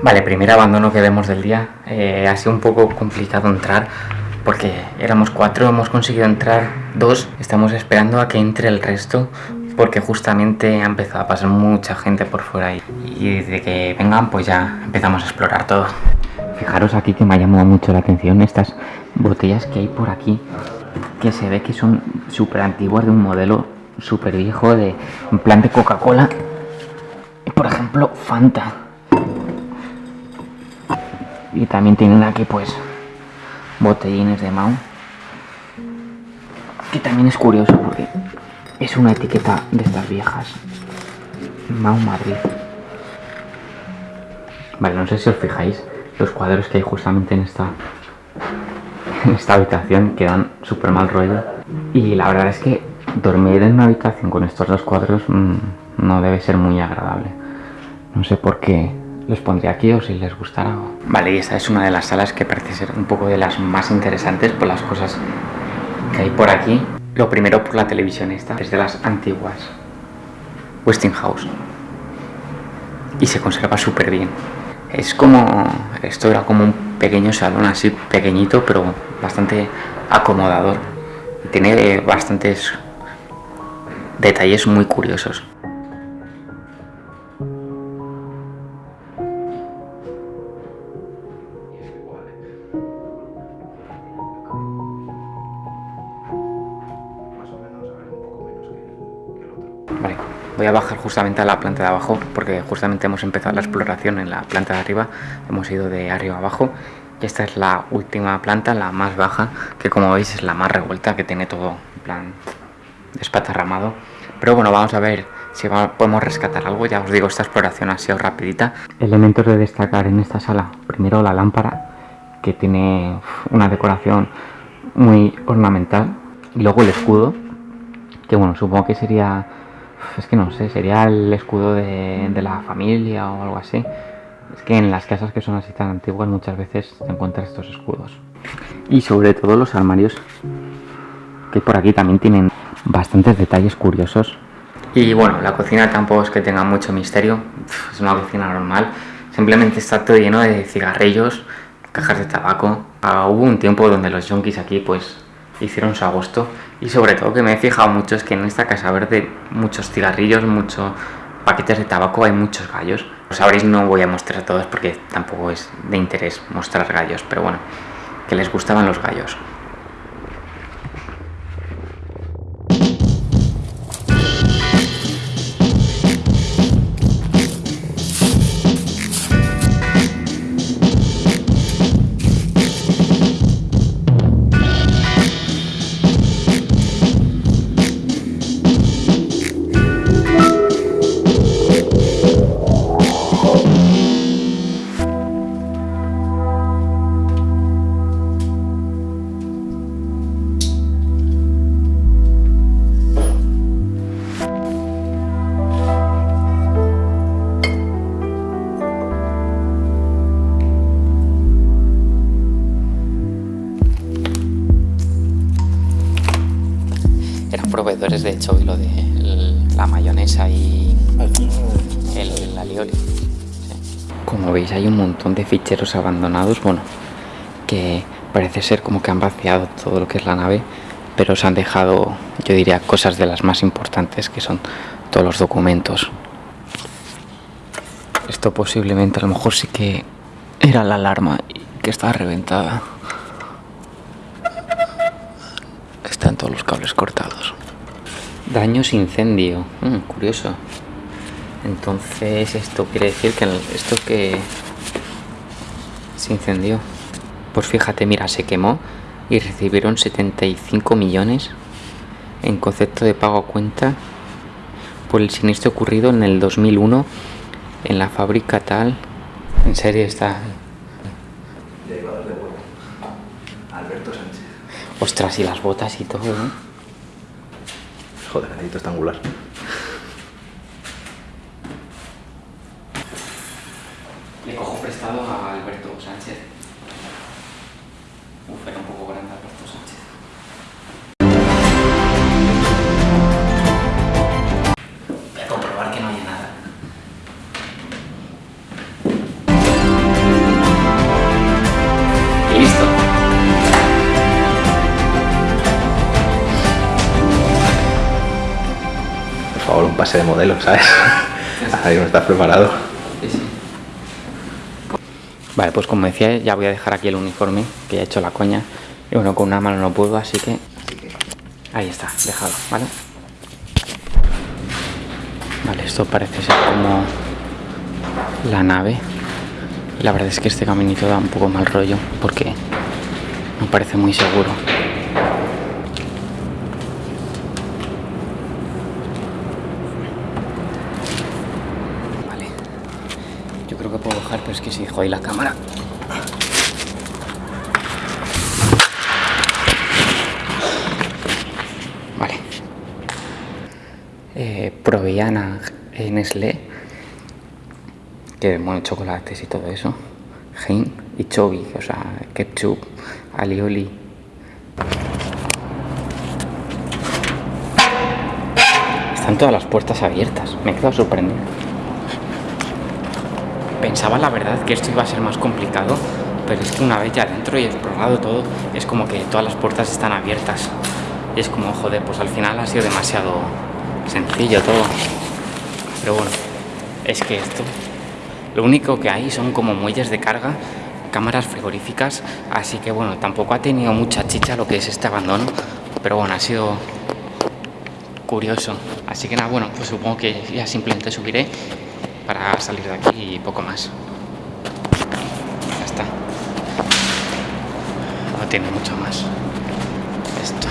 Vale, primer abandono que vemos del día. Eh, ha sido un poco complicado entrar porque éramos cuatro, hemos conseguido entrar dos. Estamos esperando a que entre el resto porque justamente ha empezado a pasar mucha gente por fuera y, y desde que vengan pues ya empezamos a explorar todo. Fijaros aquí que me ha llamado mucho la atención estas botellas que hay por aquí que se ve que son súper antiguas de un modelo súper viejo de en plan de Coca-Cola. Por ejemplo, Fanta. Y también tienen aquí pues botellines de Mau. Que también es curioso porque es una etiqueta de estas viejas. Mau Madrid. Vale, no sé si os fijáis los cuadros que hay justamente en esta en esta habitación que dan súper mal rollo. Y la verdad es que dormir en una habitación con estos dos cuadros mmm, no debe ser muy agradable. No sé por qué los pondría aquí o si les gustará. Vale, y esta es una de las salas que parece ser un poco de las más interesantes por las cosas que hay por aquí. Lo primero por la televisión esta, es de las antiguas. Westinghouse. Y se conserva súper bien. Es como... Esto era como un pequeño salón así pequeñito, pero bastante acomodador. Tiene bastantes detalles muy curiosos. Voy a bajar justamente a la planta de abajo porque justamente hemos empezado la exploración en la planta de arriba. Hemos ido de arriba abajo y esta es la última planta, la más baja, que como veis es la más revuelta, que tiene todo en plan despatarramado. Pero bueno, vamos a ver si podemos rescatar algo. Ya os digo, esta exploración ha sido rapidita. Elementos de destacar en esta sala. Primero la lámpara, que tiene una decoración muy ornamental. Y luego el escudo, que bueno, supongo que sería... Es que no sé, sería el escudo de, la familia o algo así. Es que en las casas que son así tan antiguas muchas veces te encuentras estos escudos. Y sobre todo los armarios que por aquí también tienen bastantes detalles curiosos. Y bueno, la cocina tampoco es que tenga mucho misterio, es una cocina normal. Simplemente está todo lleno de cigarrillos, cajas de tabaco. Ah, hubo un tiempo donde los yonkis aquí pues hicieron su agosto. Y sobre todo que me he fijado mucho es que en esta casa verde muchos cigarrillos, muchos paquetes de tabaco, hay muchos gallos. Como sabréis no voy a mostrar todos porque tampoco es de interés mostrar gallos, pero bueno, que les gustaban los gallos. Proveedores de hecho lo de la mayonesa y el, el alioli. Como veis hay un montón de ficheros abandonados, bueno, que parece ser como que han vaciado todo lo que es la nave, pero se han dejado, yo diría, cosas de las más importantes que son todos los documentos. Esto posiblemente a lo mejor sí que era la alarma que está reventada. Están todos los cables cortados. Daños incendio. Mm, curioso. Entonces esto quiere decir que esto que se incendió. Pues fíjate, mira, se quemó y recibieron 75 millones en concepto de pago a cuenta por el siniestro ocurrido en el 2001 en la fábrica tal. En serio está. Alberto Sánchez. Ostras, y las botas y todo, ¿eh? Joder, necesito estangular. Le cojo prestado a Alberto Sánchez. Uf, base de modelo, ¿sabes? Ahí no estás preparado. Vale, pues como decía, ya voy a dejar aquí el uniforme, que ya he hecho la coña. Y bueno, con una mano no puedo, así que... Ahí está, dejado, ¿vale? Vale, esto parece ser como la nave. La verdad es que este caminito da un poco mal rollo, porque no parece muy seguro. Vale. Yo creo que puedo bajar, es que si dejo ahí la cámara. Vale. Eh, Proviana eh, Nestlé, que bueno, chocolates y todo eso. Hein y Chobi, o sea, ketchup, alioli. Están todas las puertas abiertas. Me he quedado sorprendido. Pensaba la verdad que esto iba a ser más complicado, pero es que una vez ya dentro y explorado todo, es como que todas las puertas están abiertas. Y es como, joder, pues al final ha sido demasiado sencillo todo. Pero bueno, es que esto, lo único que hay son como muelles de carga, cámaras frigoríficas, así que bueno, tampoco ha tenido mucha chicha lo que es este abandono, pero bueno, ha sido curioso. Así que nada, bueno, pues supongo que ya simplemente subiré para salir de aquí y poco más. Ya está. No tiene mucho más. Esto.